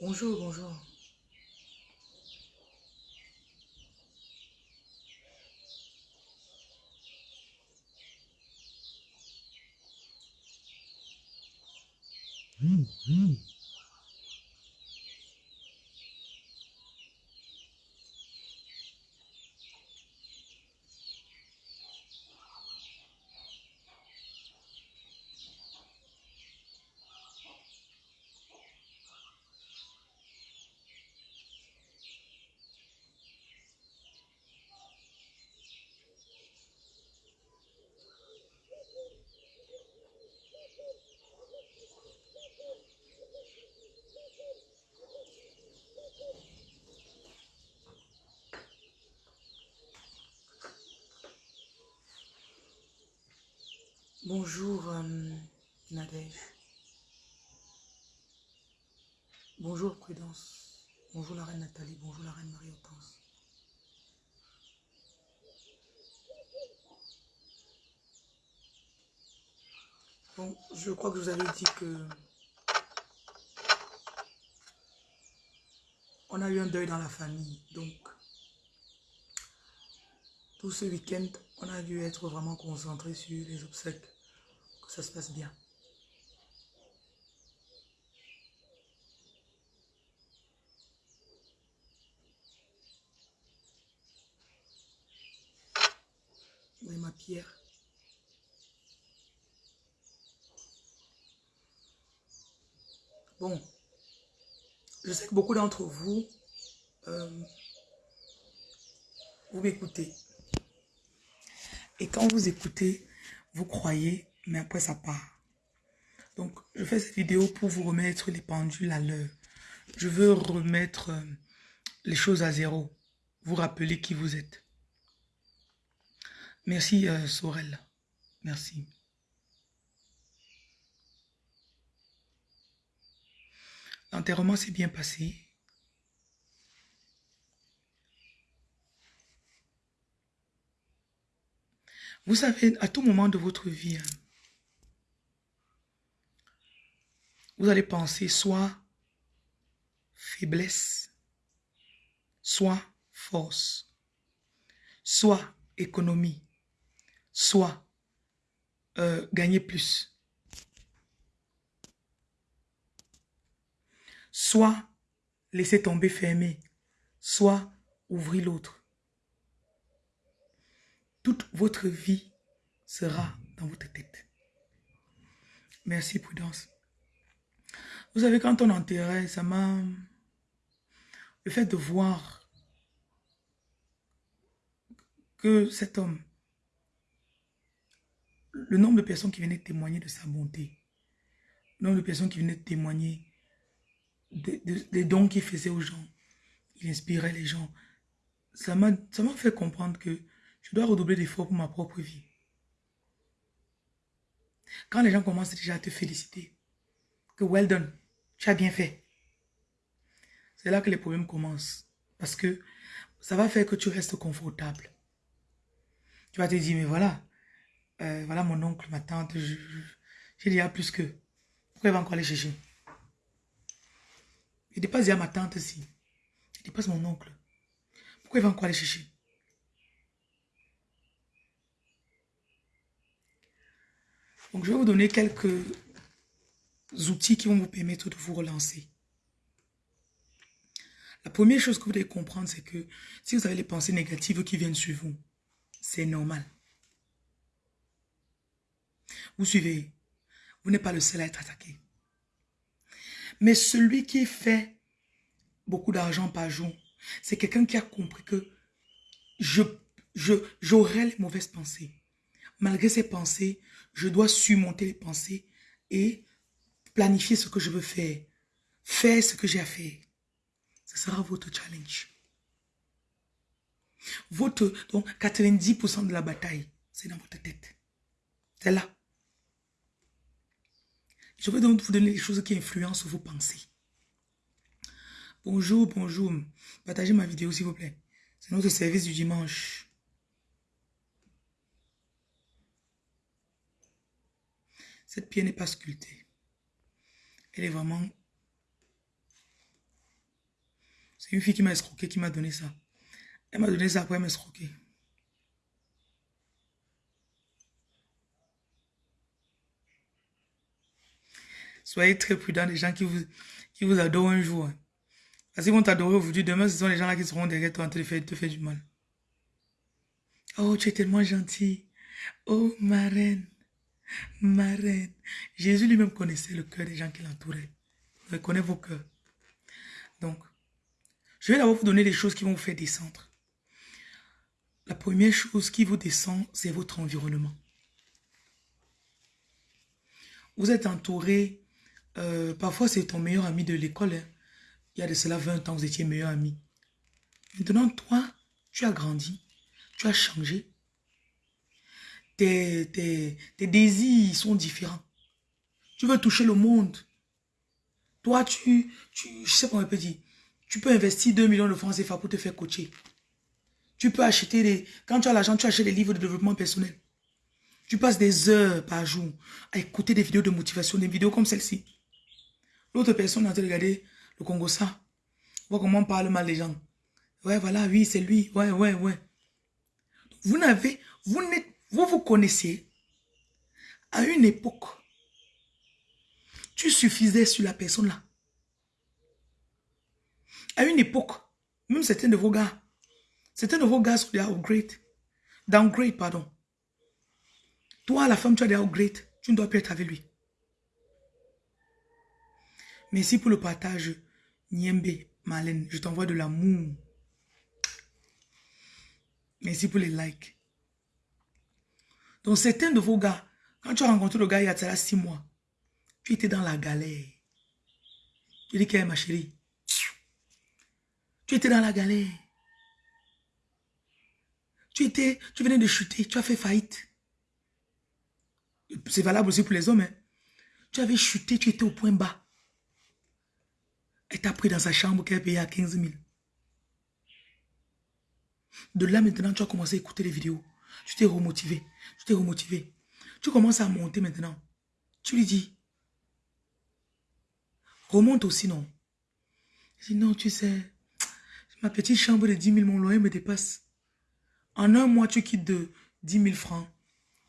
Bonjour, bonjour. Bonjour, euh, Nadège. Bonjour, Prudence. Bonjour, la reine Nathalie. Bonjour, la reine Marie-Hortense. Bon, je crois que vous avais dit que on a eu un deuil dans la famille. Donc, tout ce week-end, on a dû être vraiment concentré sur les obsèques, que ça se passe bien. Oui, ma pierre. Bon, je sais que beaucoup d'entre vous, euh, vous m'écoutez. Et quand vous écoutez, vous croyez, mais après ça part. Donc, je fais cette vidéo pour vous remettre les pendules à l'heure. Je veux remettre euh, les choses à zéro. Vous rappeler qui vous êtes. Merci euh, Sorel. Merci. L'enterrement s'est bien passé. Vous savez, à tout moment de votre vie, hein, vous allez penser soit faiblesse, soit force, soit économie, soit euh, gagner plus, soit laisser tomber fermer, soit ouvrir l'autre toute votre vie sera dans votre tête. Merci, Prudence. Vous savez, quand on enterrait, ça m'a... Le fait de voir que cet homme, le nombre de personnes qui venaient témoigner de sa bonté, le nombre de personnes qui venaient témoigner des, dons qu'il faisait aux gens, il inspirait les gens, ça m'a fait comprendre que je dois redoubler d'efforts pour ma propre vie. Quand les gens commencent déjà à te féliciter, que well done, tu as bien fait. C'est là que les problèmes commencent. Parce que ça va faire que tu restes confortable. Tu vas te dire, mais voilà, euh, voilà mon oncle, ma tante, j'ai déjà plus que. Pourquoi il va encore aller chercher? Je dépasse déjà ma tante aussi. Je dépasse mon oncle. Pourquoi il va encore aller chercher? Donc, je vais vous donner quelques outils qui vont vous permettre de vous relancer. La première chose que vous devez comprendre, c'est que si vous avez les pensées négatives qui viennent sur vous, c'est normal. Vous suivez, vous n'êtes pas le seul à être attaqué. Mais celui qui fait beaucoup d'argent par jour, c'est quelqu'un qui a compris que je j'aurai les mauvaises pensées. Malgré ces pensées, je dois surmonter les pensées et planifier ce que je veux faire. Faire ce que j'ai à faire. Ce sera votre challenge. Votre, donc 90% de la bataille, c'est dans votre tête. C'est là. Je vais donc vous donner les choses qui influencent vos pensées. Bonjour, bonjour. Partagez ma vidéo s'il vous plaît. C'est notre service du dimanche. Cette pierre n'est pas sculptée. Elle est vraiment C'est une fille qui m'a escroqué, qui m'a donné ça. Elle m'a donné ça après m'escroquer. Soyez très prudents des gens qui vous, qui vous adorent un jour. Hein. Parce qu'ils vont t'adorer aujourd'hui. Demain, ce sont les gens-là qui seront derrière toi en train de te faire du mal. Oh, tu es tellement gentil. Oh, ma reine. Ma reine. Jésus lui-même connaissait le cœur des gens qui l'entouraient. Il vos cœurs. Donc, je vais d'abord vous donner des choses qui vont vous faire descendre. La première chose qui vous descend, c'est votre environnement. Vous êtes entouré, euh, parfois c'est ton meilleur ami de l'école. Hein. Il y a de cela 20 ans, vous étiez meilleur ami. Maintenant, toi, tu as grandi, tu as changé. Tes, désirs sont différents. Tu veux toucher le monde. Toi, tu, tu je sais pas dire, tu peux investir 2 millions de francs CFA pour te faire coacher. Tu peux acheter des... Quand tu as l'argent, tu achètes des livres de développement personnel. Tu passes des heures par jour à écouter des vidéos de motivation, des vidéos comme celle-ci. L'autre personne a regardé le Congo ça. Voir comment on parle mal des gens. Ouais, voilà, oui, c'est lui. Ouais, ouais, ouais. Vous n'avez... Vous, vous vous connaissez à une époque. Tu suffisais sur la personne là. À une époque, même certains de vos gars, certains de vos gars sont des upgrade. Downgrade, pardon. Toi, la femme, tu as des upgrade. Tu ne dois plus être avec lui. Merci pour le partage, Niembe, Malène. Je t'envoie de l'amour. Merci pour les likes. Donc, certains de vos gars, quand tu as rencontré le gars il y a six mois, tu étais dans la galère. Tu dis qu'elle ma chérie. Tu étais dans la galère. Tu étais, tu venais de chuter, tu as fait faillite. C'est valable aussi pour les hommes. Hein. Tu avais chuté, tu étais au point bas. Elle t'a pris dans sa chambre qu'elle payait à 15 000. De là maintenant, tu as commencé à écouter les vidéos. Tu t'es remotivé. Tu t'es remotivé. Tu commences à monter maintenant. Tu lui dis, remonte aussi, non? Je dis, non, tu sais, Ma petite chambre de 10 000, mon loyer me dépasse. En un mois, tu quittes de 10 000 francs.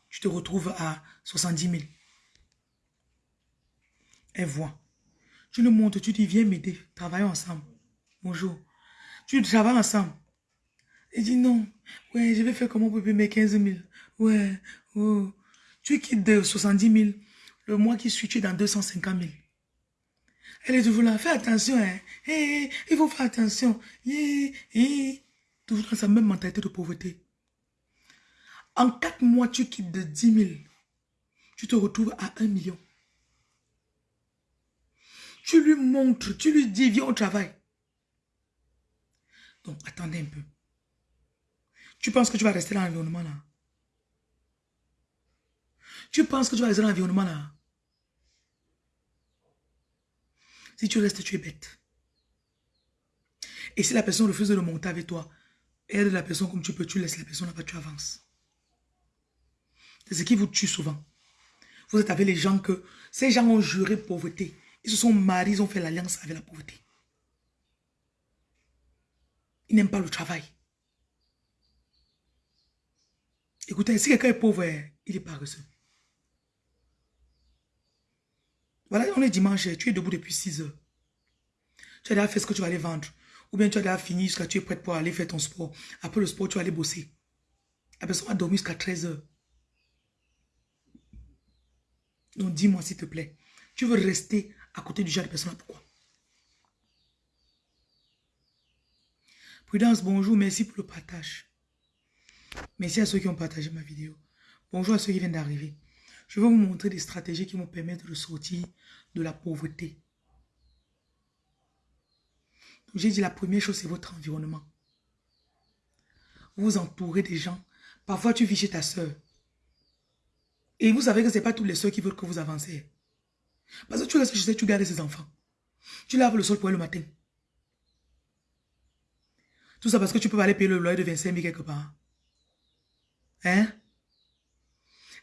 Tu te retrouves à 70 000. Elle voit. Tu le montres, tu dis, viens m'aider. Travaillons ensemble. Bonjour. Tu travailles ensemble. Elle dit non. Ouais, je vais faire comment pour payer mes 15 000. Ouais, oh. Tu quittes de 70 000. Le mois qui suit, tu es dans 250 000. Elle est toujours là. Fais attention. Hein. Il faut faire attention. Toujours dans sa même mentalité de pauvreté. En quatre mois, tu quittes de 10 000. Tu te retrouves à 1 million. Tu lui montres, tu lui dis, viens au travail. Donc, attendez un peu. Tu penses que tu vas rester dans l'environnement là? Tu penses que tu vas rester dans l'environnement là? Si tu restes, tu es bête. Et si la personne refuse de monter avec toi, aide la personne comme tu peux, tu laisses la personne là-bas, tu avances. C'est ce qui vous tue souvent. Vous êtes avec les gens que, ces gens ont juré pauvreté. Ils se sont mariés, ils ont fait l'alliance avec la pauvreté. Ils n'aiment pas le travail. Écoutez, si quelqu'un est pauvre, il est paresseux. Voilà, on est dimanche, tu es debout depuis 6 heures. Tu as déjà fait ce que tu vas aller vendre. Ou bien tu as déjà fini jusqu'à tu es prête pour aller faire ton sport. Après le sport, tu vas aller bosser. La personne va dormir jusqu'à 13 heures. Donc dis-moi s'il te plaît. Tu veux rester à côté du genre de personne pourquoi? Prudence, bonjour, merci pour le partage. Merci à ceux qui ont partagé ma vidéo. Bonjour à ceux qui viennent d'arriver. Je vais vous montrer des stratégies qui vont permettre de sortir de la pauvreté. J'ai dit la première chose, c'est votre environnement. Vous vous entourez des gens. Parfois, tu vis chez ta soeur. Et vous savez que ce n'est pas toutes les soeurs qui veulent que vous avancez. Parce que tu restes chez tu gardes ses enfants. Tu laves le sol pour elle le matin. Tout ça parce que tu peux aller payer le loyer de 25 000 quelque part. Hein?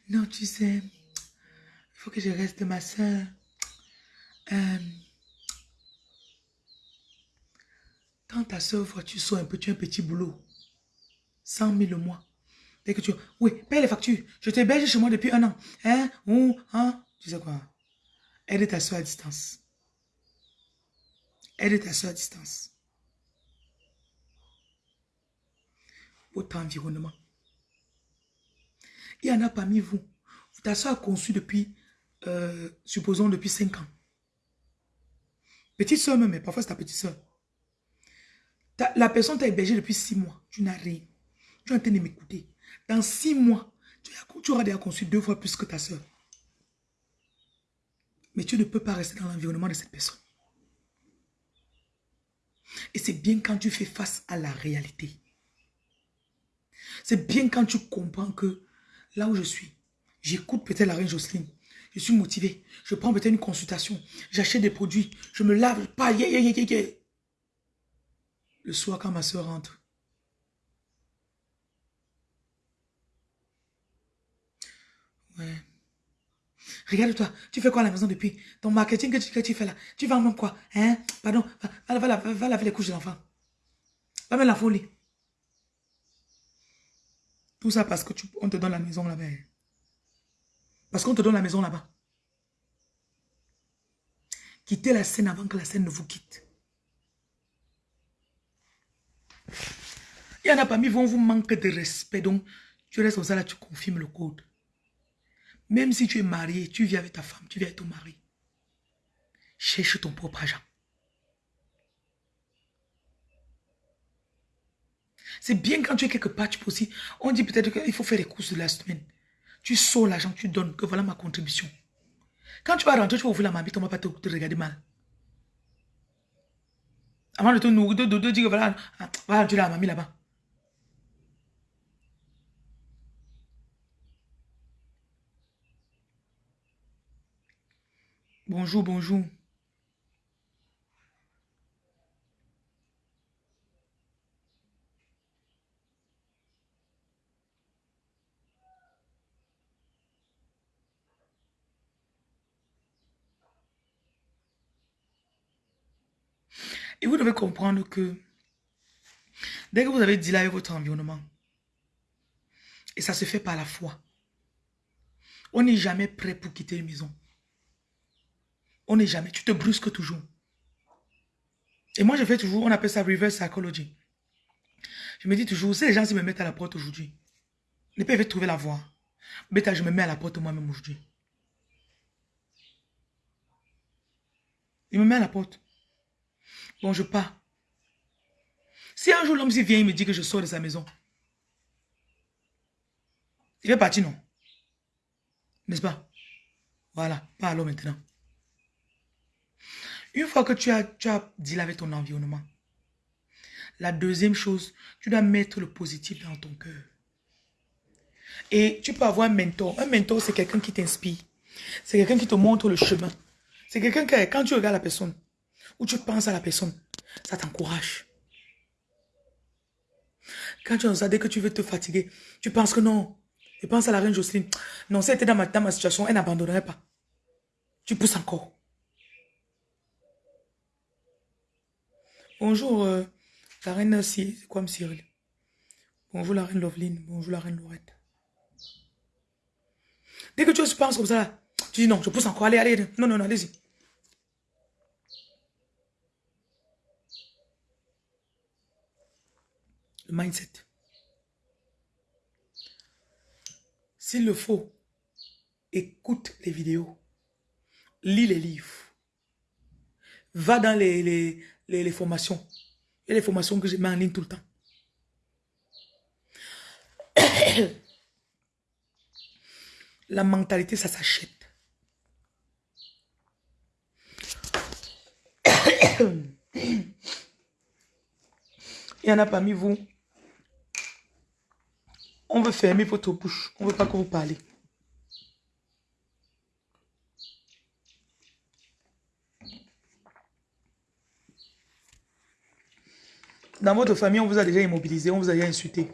Non, tu sais, il faut que je reste ma soeur. Euh, Quand ta soeur voit, tu sors un petit, un petit boulot. 100 000 le mois. Dès que tu... Oui, paye les factures. Je t'héberge chez moi depuis un an. Hein? Ou, hein? Tu sais quoi? Aide ta soeur à distance. Aide ta soeur à distance. Votre environnement. Il y en a parmi vous. Ta soeur a conçu depuis, euh, supposons, depuis 5 ans. Petite soeur même, mais parfois c'est ta petite soeur. La personne t'a hébergé depuis 6 mois. Tu n'as rien. Tu es en train de m'écouter. Dans 6 mois, tu, tu auras déjà conçu deux fois plus que ta soeur. Mais tu ne peux pas rester dans l'environnement de cette personne. Et c'est bien quand tu fais face à la réalité. C'est bien quand tu comprends que là où je suis, j'écoute peut-être la reine Jocelyne. Je suis motivé. Je prends peut-être une consultation. J'achète des produits. Je me lave. Pas, Le soir, quand ma soeur rentre. Ouais. Regarde-toi, tu fais quoi à la maison depuis? Ton marketing que tu, fais là, tu vends même quoi? Hein? Pardon, va, va, laver les couches de l'enfant. Va mettre la folie. Tout ça parce que tu, on te donne la maison là-bas. Parce qu'on te donne la maison là-bas. Quittez la scène avant que la scène ne vous quitte. Il y en a parmi vous, on vous manque de respect. Donc, tu restes comme ça tu confirmes le code. Même si tu es marié, tu vis avec ta femme, tu vis avec ton mari. Cherche ton propre argent. C'est bien quand tu es quelque part, tu peux aussi... On dit peut-être qu'il faut faire les courses de la semaine. Tu sors l'argent, tu donnes, que voilà ma contribution. Quand tu vas rentrer, tu vas ouvrir la mamie, on ne va pas te, regarder mal. Avant de te nourrir, de, dire que voilà, ah, voilà, tu la mamie là-bas. Bonjour, bonjour. Et vous devez comprendre que dès que vous avez dit votre environnement, et ça se fait par la foi, on n'est jamais prêt pour quitter une maison. On n'est jamais, tu te brusques toujours. Et moi, je fais toujours, on appelle ça reverse psychology. Je me dis toujours, si les gens se me mettent à la porte aujourd'hui, ils peuvent trouver la voie. Mais je me mets à la porte moi-même aujourd'hui. Il me met à la porte. Bon, je pars. Si un jour l'homme vient, il me dit que je sors de sa maison. Il va partir, non? N'est-ce pas? Voilà, pas alors maintenant. Une fois que tu as, tu as deal avec ton environnement, la deuxième chose, tu dois mettre le positif dans ton cœur. Et tu peux avoir un mentor. Un mentor, c'est quelqu'un qui t'inspire. C'est quelqu'un qui te montre le chemin. C'est quelqu'un qui, quand tu regardes la personne, ou tu penses à la personne, ça t'encourage. Quand tu es dès que tu veux te fatiguer, tu penses que non. Tu penses à la reine Jocelyne. Non, si elle était dans ma, dans ma situation, elle n'abandonnerait pas. Tu pousses encore. Bonjour, euh, la reine c'est quoi, Cyril Bonjour, la reine Loveline. Bonjour, la reine Laurette. Dès que tu penses comme ça, tu dis non, je pousse encore. Allez, allez. Non, non, non, allez-y. Le mindset. S'il le faut, écoute les vidéos. Lis les livres. Va dans les, les, les, formations. et les formations que je mets en ligne tout le temps. La mentalité, ça s'achète. Il y en a parmi vous. On veut fermer votre bouche. On ne veut pas que vous parlez. Dans votre famille, on vous a déjà immobilisé, on vous a déjà insulté.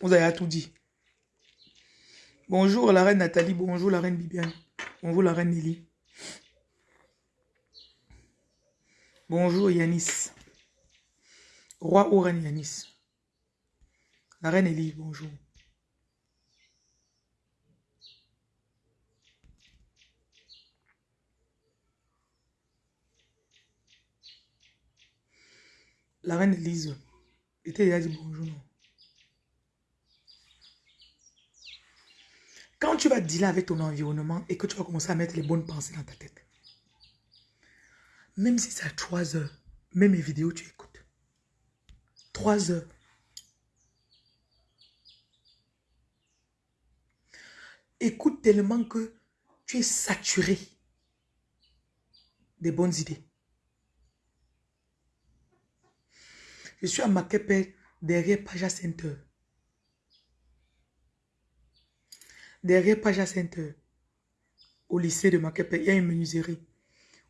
On vous a tout dit. Bonjour la reine Nathalie, bonjour la reine Bibiane, bonjour la reine Nelly. Bonjour Yanis. Roi ou reine Yanis. La reine Elie, bonjour. La reine Elise. était déjà dit bonjour. Quand tu vas dealer avec ton environnement et que tu vas commencer à mettre les bonnes pensées dans ta tête, même si c'est à 3 heures, même mes vidéos, tu écoutes. 3 heures. Écoute tellement que tu es saturé des bonnes idées. Je suis à Makepe, derrière Paja Center. Derrière Paja Center, au lycée de Makepe, il y a une menuiserie.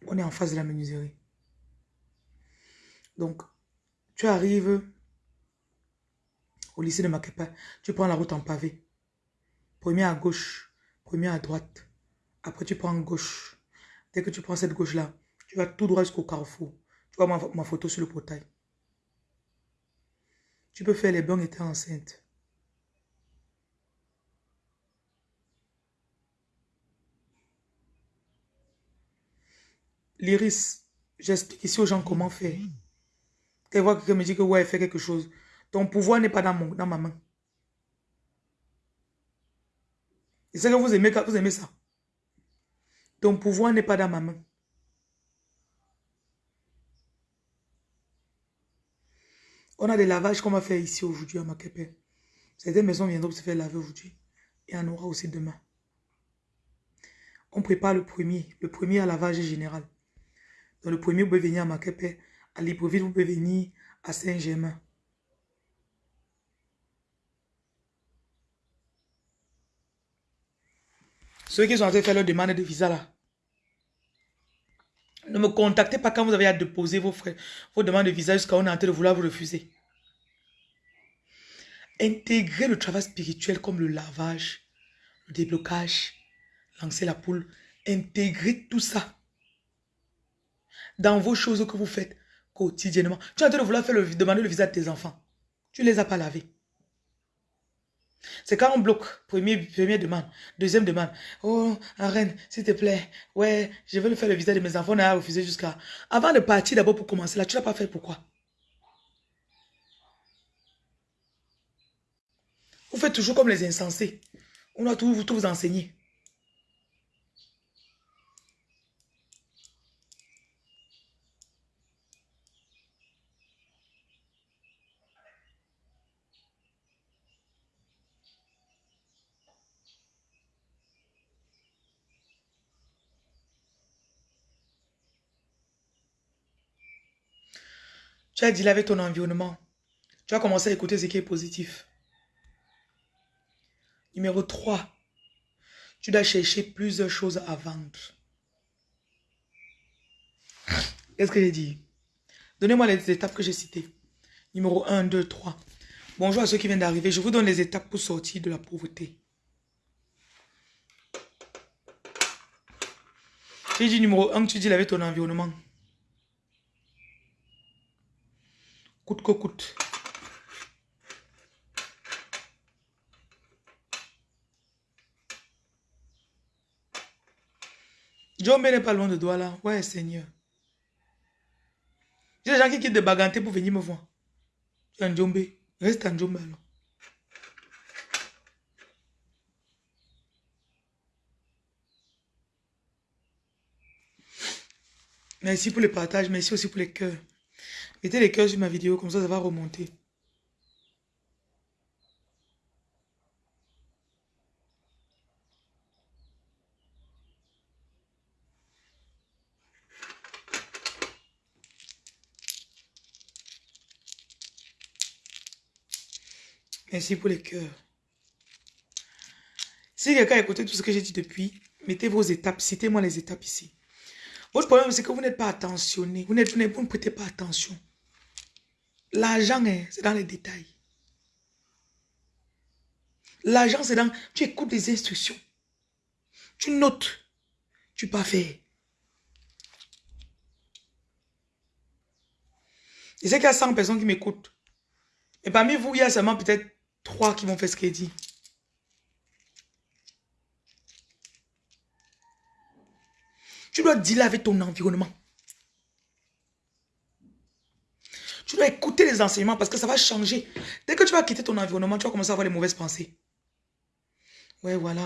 On est en face de la menuiserie. Donc, tu arrives au lycée de Makepe, tu prends la route en pavé. Premier à gauche, premier à droite. Après, tu prends gauche. Dès que tu prends cette gauche-là, tu vas tout droit jusqu'au carrefour. Tu vois ma, photo sur le portail. Tu peux faire les bons étant enceinte. L'iris, j'explique ici aux gens comment faire. Quand voit quelqu'un me dit que ouais, fait quelque chose, ton pouvoir n'est pas dans, mon, dans ma main. Et c'est que vous aimez, ça. Ton pouvoir n'est pas dans ma main. On a des lavages qu'on va faire ici aujourd'hui à Makepe. Certaines maisons viendront se faire laver aujourd'hui. Et on aura aussi demain. On prépare le premier. Le premier à lavage général. Dans le premier, vous pouvez venir à Makepe. À Libreville, vous pouvez venir à Saint-Germain. Ceux qui sont en train de faire leur demande de visa là. Ne me contactez pas quand vous avez à déposer vos, frais, vos demandes de visa jusqu'à on est en train de vouloir vous refuser. Intégrez le travail spirituel comme le lavage, le déblocage, lancer la poule. Intégrez tout ça dans vos choses que vous faites quotidiennement. Tu es en train de vouloir faire le, demander le visa de tes enfants. Tu ne les as pas lavés. C'est quand on bloque, premier, première demande, deuxième demande. Oh, reine, s'il te plaît, ouais, je veux le faire le visa de mes enfants, on a refusé jusqu'à... Avant de partir d'abord pour commencer là, tu l'as pas fait pourquoi? Vous faites toujours comme les insensés. On doit tout, tout vous enseigner. Tu as dit avec ton environnement. Tu as commencé à écouter ce qui est positif. Numéro 3. Tu dois chercher plusieurs choses à vendre. Qu'est-ce que j'ai dit? Donnez-moi les étapes que j'ai citées. Numéro 1, 2, 3. Bonjour à ceux qui viennent d'arriver. Je vous donne les étapes pour sortir de la pauvreté. J'ai dit numéro 1, tu dis avec ton environnement. Coûte que coûte. John n'est pas loin de là. Ouais, Seigneur. J'ai des gens qui quittent de Baganté pour venir me voir. Tu es en Djombe. Reste en Djombe alors. Merci pour le partage. Merci aussi pour les cœurs. Mettez les cœurs sur ma vidéo, comme ça, ça va remonter. Merci pour les cœurs. Si quelqu'un a écouté tout ce que j'ai dit depuis, mettez vos étapes, citez-moi les étapes ici. Votre problème, c'est que vous n'êtes pas attentionné, vous, vous ne prêtez pas attention. L'argent, hein, c'est dans les détails. L'argent, c'est dans... Tu écoutes les instructions. Tu notes. Tu pas faire. Je sais qu'il y a 100 personnes qui m'écoutent. Et parmi vous, il y a seulement peut-être 3 qui vont faire ce qu'il dit. Tu dois dealer ton environnement. Tu dois écouter les enseignements parce que ça va changer. Dès que tu vas quitter ton environnement, tu vas commencer à avoir les mauvaises pensées. Ouais, voilà.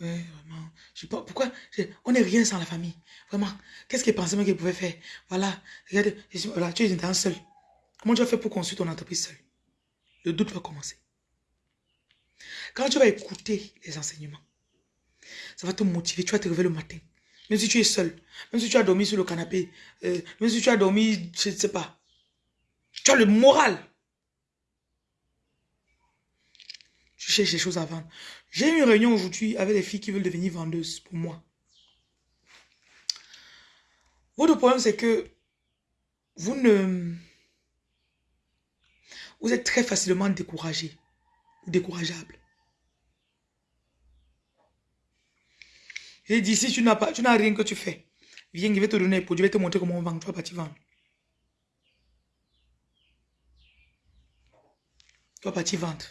Ouais, vraiment. Je sais pas pourquoi? On n'est rien sans la famille. Vraiment. Qu'est-ce qu'il pensait qu'il pouvait faire? Voilà. Regarde. Voilà, tu es un seul. Comment tu vas faire pour construire ton entreprise seul? Le doute va commencer? Quand tu vas écouter les enseignements, ça va te motiver. Tu vas te réveiller le matin. Même si tu es seul, même si tu as dormi sur le canapé, euh, même si tu as dormi, je ne sais pas. Tu as le moral. Tu cherches des choses à vendre. J'ai eu une réunion aujourd'hui avec des filles qui veulent devenir vendeuses pour moi. Votre problème, c'est que vous ne... Vous êtes très facilement découragé ou décourageable. J'ai dit, si tu n'as pas, tu n'as rien que tu fais, viens, je vais te donner les produits, je vais te montrer comment on vend, tu vas partir vendre. Tu vas partir vendre.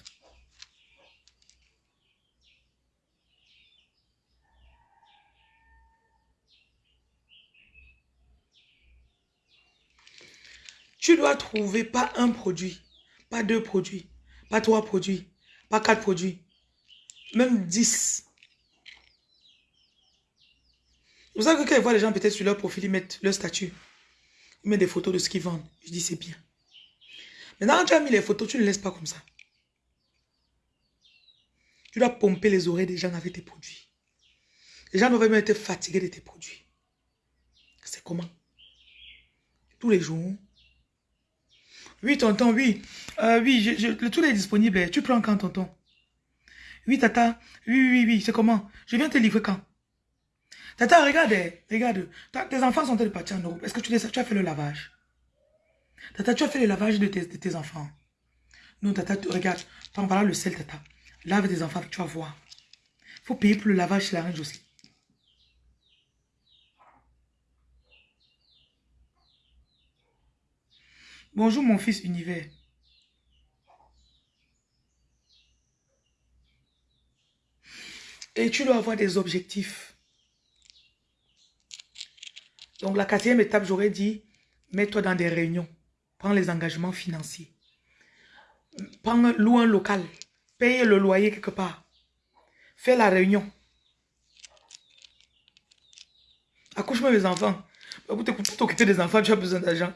Tu dois trouver pas un produit, pas deux produits, pas trois produits, pas quatre produits, même dix. Vous savez que quand je vois les gens peut-être sur leur profil, ils mettent leur statut. Ils mettent des photos de ce qu'ils vendent. Je dis c'est bien. Maintenant, quand tu as mis les photos, tu ne laisses pas comme ça. Tu dois pomper les oreilles des gens avec tes produits. Les gens doivent même être fatigués de tes produits. C'est comment? Tous les jours. Oui, tonton, oui. Euh, oui, je, le tout est disponible. Tu prends quand, tonton? Oui, tata. Oui, oui, oui, c'est comment? Je viens te livrer quand? Tata, regarde, regarde. tes enfants sont ils partis en Europe Est-ce que tu, tu as fait le lavage? Tata, tu as fait le lavage de tes, enfants Non, tata, regarde. Prends voilà le sel, tata. Lave tes enfants, tu vas voir. Il faut payer pour le lavage chez la reine aussi. Bonjour mon fils univers. Et tu dois avoir des objectifs. Donc la quatrième étape, j'aurais dit, mets-toi dans des réunions. Prends les engagements financiers. Prends, loue un local. Paye le loyer quelque part. Fais la réunion. Accouche-moi mes enfants. Pour t'occuper des enfants, tu as besoin d'argent.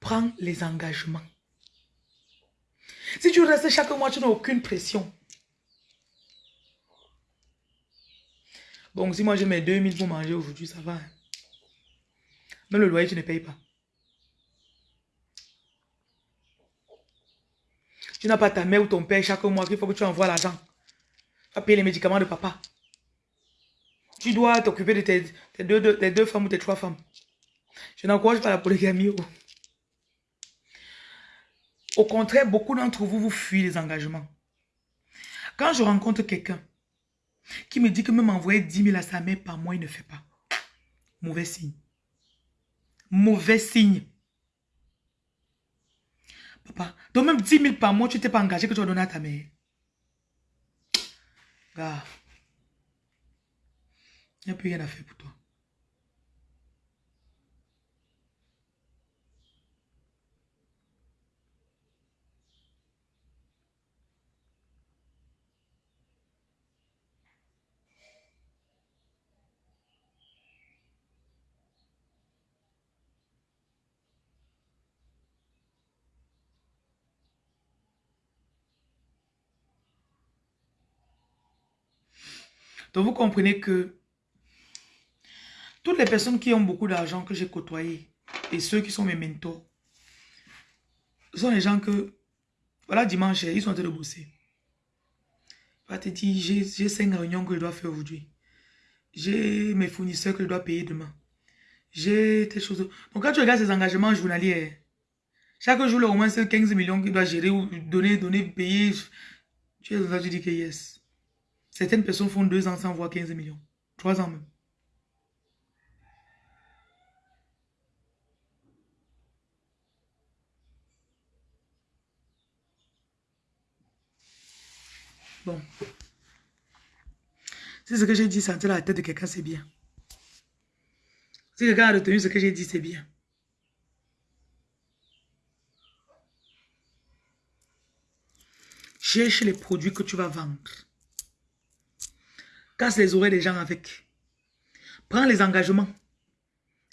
Prends les engagements. Si tu restes chaque mois, tu n'as aucune pression. Bon, si moi j'ai mes 2000 pour manger aujourd'hui, ça va. Hein. Même le loyer, tu ne payes pas. Tu n'as pas ta mère ou ton père chaque mois qu'il faut que tu envoies l'argent. Tu vas payer les médicaments de papa. Tu dois t'occuper de tes, deux, femmes ou tes trois femmes. Je n'encourage pas la polygamie. Oh. Au contraire, beaucoup d'entre vous, vous fuyez les engagements. Quand je rencontre quelqu'un qui me dit que même envoyer 10 000 à sa mère par mois, il ne fait pas. Mauvais signe. Mauvais signe. Papa, donc même 10 000 par mois, tu t'es pas engagé que tu vas donner à ta mère. Gars, il n'y a plus rien à faire pour toi. Donc vous comprenez que toutes les personnes qui ont beaucoup d'argent que j'ai côtoyé et ceux qui sont mes mentors, sont les gens que, voilà dimanche, ils sont en train de bosser. Va te dire, j'ai cinq réunions que je dois faire aujourd'hui. J'ai mes fournisseurs que je dois payer demain. J'ai des choses. Donc quand tu regardes ces engagements journaliers, chaque jour, au moins c'est 15 millions qu'il doit gérer ou donner, donner, payer. Tu es là, tu dis que yes. Certaines personnes font deux ans sans voir 15 millions. trois ans même. Bon. Si ce que j'ai dit sentir la tête de quelqu'un, c'est bien. Si quelqu'un a retenu ce que j'ai dit, c'est bien. Cherche les produits que tu vas vendre. Casse les oreilles des gens avec. Prends les engagements.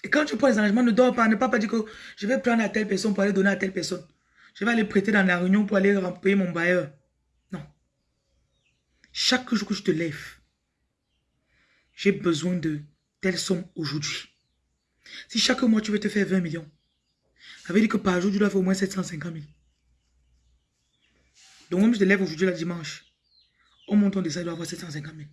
Et quand tu prends les engagements, ne dors pas. Ne pas, pas dire que je vais prendre à telle personne pour aller donner à telle personne. Je vais aller prêter dans la réunion pour aller payer mon bailleur. Non. Chaque jour que je te lève, j'ai besoin de telle somme aujourd'hui. Si chaque mois tu veux te faire 20 millions, ça veut dire que par jour tu dois faire au moins 750 000. Donc même je te lève aujourd'hui la dimanche, au montant de ça, il doit avoir 750 000.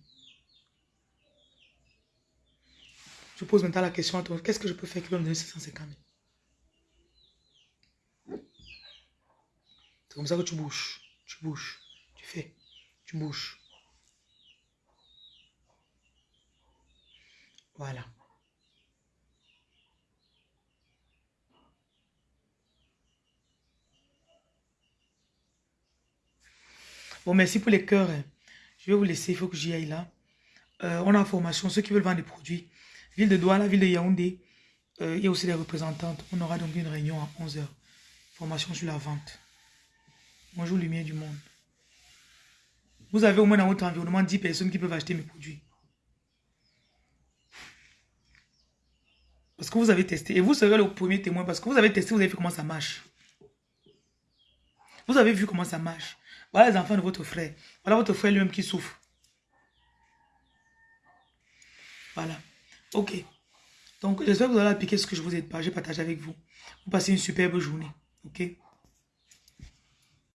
Je pose maintenant la question à toi, qu'est-ce que je peux faire qui va me donner 750 000 C'est comme ça que tu bouges, tu bouges, tu fais, tu bouges. Voilà. Bon, merci pour les cœurs. Hein. Je vais vous laisser, il faut que j'y aille là. Euh, on a formation, ceux qui veulent vendre des produits. Ville de Douala, ville de Yaoundé. Euh, il y a aussi des représentantes. On aura donc une réunion à 11h. Formation sur la vente. Bonjour lumière du monde. Vous avez au moins dans votre environnement 10 personnes qui peuvent acheter mes produits. Parce que vous avez testé. Et vous serez le premier témoin parce que vous avez testé, vous avez vu comment ça marche. Vous avez vu comment ça marche. Voilà les enfants de votre frère. Voilà votre frère lui-même qui souffre. Voilà. Ok. Donc, j'espère que vous allez appliquer ce que je vous ai, partagé avec vous. Vous passez une superbe journée. Ok?